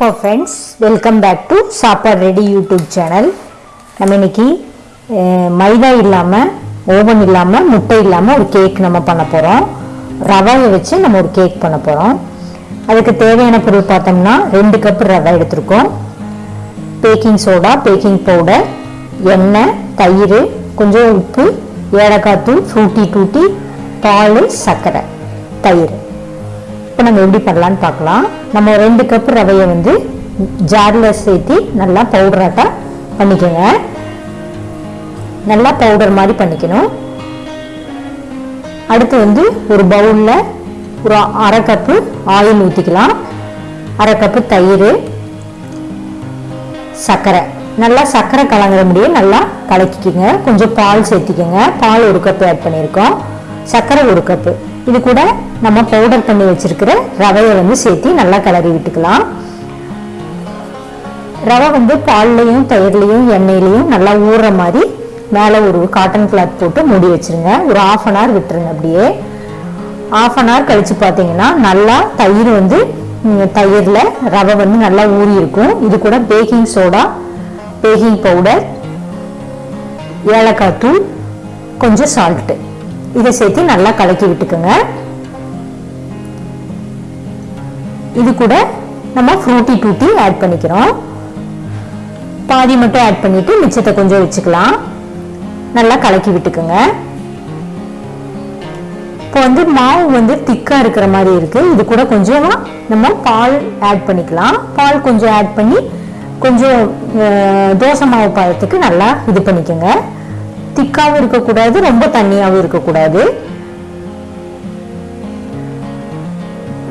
வணக்கம் friends welcome back to Sappadu ready YouTube channel நம்ம இன்னைக்கு மைதா இல்லாமல் ஓவன் இல்லாமல் முட்டை இல்லாமல் ஒரு கேக் நம்ம பண்ண போகிறோம் ரவாயை வச்சு நம்ம ஒரு கேக் பண்ண போகிறோம் அதுக்கு தேவையான பொருள் பார்த்தோம்னா ரெண்டு கப் ரவை எடுத்திருக்கோம். பேக்கிங் சோடா பேக்கிங் பவுடர் எண்ணெய் தயிர் கொஞ்சம் உப்பு ஏலக்காய் தூள் ஃப்ரூட்டி டூட்டி பால் சர்க்கரை தயிர். இப்போ நம்ம எப்படி பண்ணலான்னு பார்க்கலாம். நம்ம ரெண்டு கப் ரவையை வந்து ஜாரில் சேர்த்து நல்லா பவுடராட்டாக பண்ணிக்கோங்க. நல்லா பவுடர் மாதிரி பண்ணிக்கணும். அடுத்து வந்து ஒரு பவுலில் ஒரு அரை கப்பு ஆயில் ஊற்றிக்கலாம் அரை கப்பு தயிர் சர்க்கரை. நல்லா சர்க்கரை கலங்குற முடியும். நல்லா கலக்கிக்கோங்க. கொஞ்சம் பால் சேர்த்திக்கோங்க. பால் ஒரு கப்பு ஆட் பண்ணியிருக்கோம். சர்க்கரை ஒரு கப்பு இது கூட நம்ம பவுடர் பண்ணி வச்சிருக்கிற ரவையை வந்து சேர்த்து நல்லா கிளறி விட்டுக்கலாம். ரவை வந்து பால்லையும் தயிர்லையும் எண்ணெயிலையும் நல்லா ஊறுற மாதிரி மேலே ஒரு காட்டன் கிளாத் போட்டு மூடி வச்சிருங்க. ஒரு ஆஃப் அன் ஹவர் விட்டுருங்க அப்படியே. ஆஃப் அன் ஹவர் கழித்து பார்த்தீங்கன்னா நல்லா தயிர் வந்து தயிரில் தயிர்ல ரவை வந்து நல்லா ஊறி இருக்கும். இது கூட பேக்கிங் சோடா பேக்கிங் பவுடர் ஏலக்காய் தூள் கொஞ்சம் சால்ட்டு இதை சேர்த்து நல்லா கலக்கி விட்டுக்குங்க. இது கூட நம்ம ஃப்ரூட்டி டூட்டி ஆட் பண்ணிக்கிறோம். பாதி மட்டும் ஆட் பண்ணிட்டு மிச்சத்தை கொஞ்சம் வச்சுக்கலாம். நல்லா கலக்கி விட்டுக்குங்க. இப்போ வந்து மாவு வந்து திக்காக இருக்கிற மாதிரி இருக்கு. இது கூட கொஞ்சமாக நம்ம பால் ஆட் பண்ணிக்கலாம். பால் கொஞ்சம் ஆட் பண்ணி கொஞ்சம் தோசை மாவு பாயத்துக்கு நல்லா இது பண்ணிக்கோங்க. திக்காகவும் இருக்கக்கூடாது ரொம்ப தண்ணியாகவும் இருக்கக்கூடாது.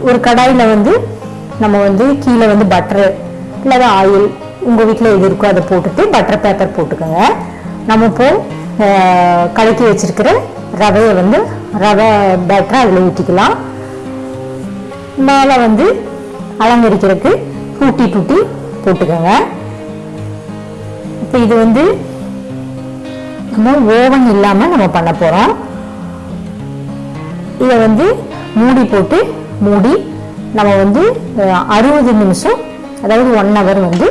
ஒரு கடாயில் வந்து நம்ம வந்து கீழே வந்து பட்டர் இல்லை ஆயில் உங்கள் வீட்டில் எது இருக்கோ அதை போட்டுட்டு பட்டர் பேப்பர் போட்டுக்கோங்க. நம்ம இப்போ கலக்கி வச்சிருக்கிற ரவையை வந்து ரவை பேட்டரை அதில் ஊற்றிக்கலாம் மேலே வந்து அலங்கரிக்கிறதுக்கு பூட்டி டூட்டி போட்டுக்கோங்க. இப்போ இது வந்து நம்ம ஓவன் இல்லாமல் நம்ம பண்ண போகிறோம் இதை வந்து மூடி போட்டு மூடி நம்ம வந்து அறுபது நிமிஷம் அதாவது ஒன் ஹவர் வந்து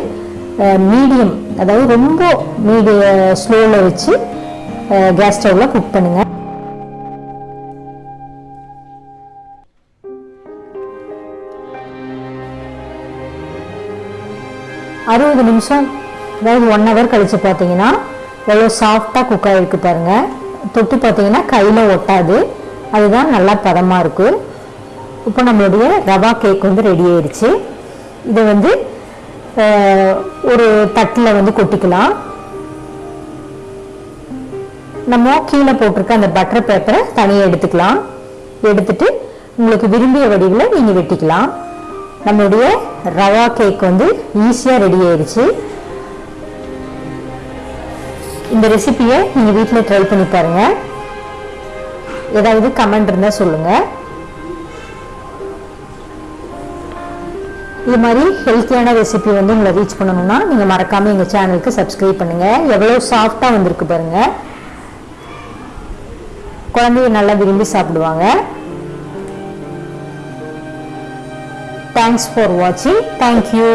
மீடியம் அதாவது ரொம்ப மீடிய ஸ்லோவில் வச்சு கேஸ் ஸ்டவ்வில் குக் பண்ணுங்க. அறுபது நிமிஷம் அதாவது ஒன் ஹவர் கழித்து பார்த்தீங்கன்னா எவ்வளோ சாஃப்டாக குக் ஆகிருக்கு பாருங்கள் தொட்டு பார்த்தீங்கன்னா கையில் ஒட்டாது. அதுதான் நல்லா பதமாக இருக்கும் இப்போ நம்மளுடைய ரவா கேக் வந்து ரெடி ஆயிடுச்சு இதை வந்து ஒரு தட்டில் வந்து கொட்டிக்கலாம். நம்ம கீழே போட்டிருக்க அந்த பட்டர் பேப்பரை தனியாக எடுத்துக்கலாம். எடுத்துட்டு உங்களுக்கு விரும்பிய வடிவில் நீங்கள் வெட்டிக்கலாம். நம்மளுடைய ரவா கேக் வந்து ஈஸியாக ரெடி ஆயிடுச்சு இந்த ரெசிபியை நீங்கள் வீட்டில் ட்ரை பண்ணி பாருங்க. ஏதாவது கமெண்ட் இருந்தால் சொல்லுங்கள் இது மாதிரி ஹெல்த்தியான ரெசிபி வந்து உங்களை ரீச் பண்ணணும்னா நீங்கள் மறக்காமல் எங்கள் சேனலுக்கு சப்ஸ்கிரைப் பண்ணுங்கள் எவ்வளோ சாஃப்டாக வந்திருக்கு பாருங்கள் குழந்தைய நல்லா விரும்பி சாப்பிடுவாங்க. தேங்க்ஸ் ஃபார் வாட்சிங் தேங்க்யூ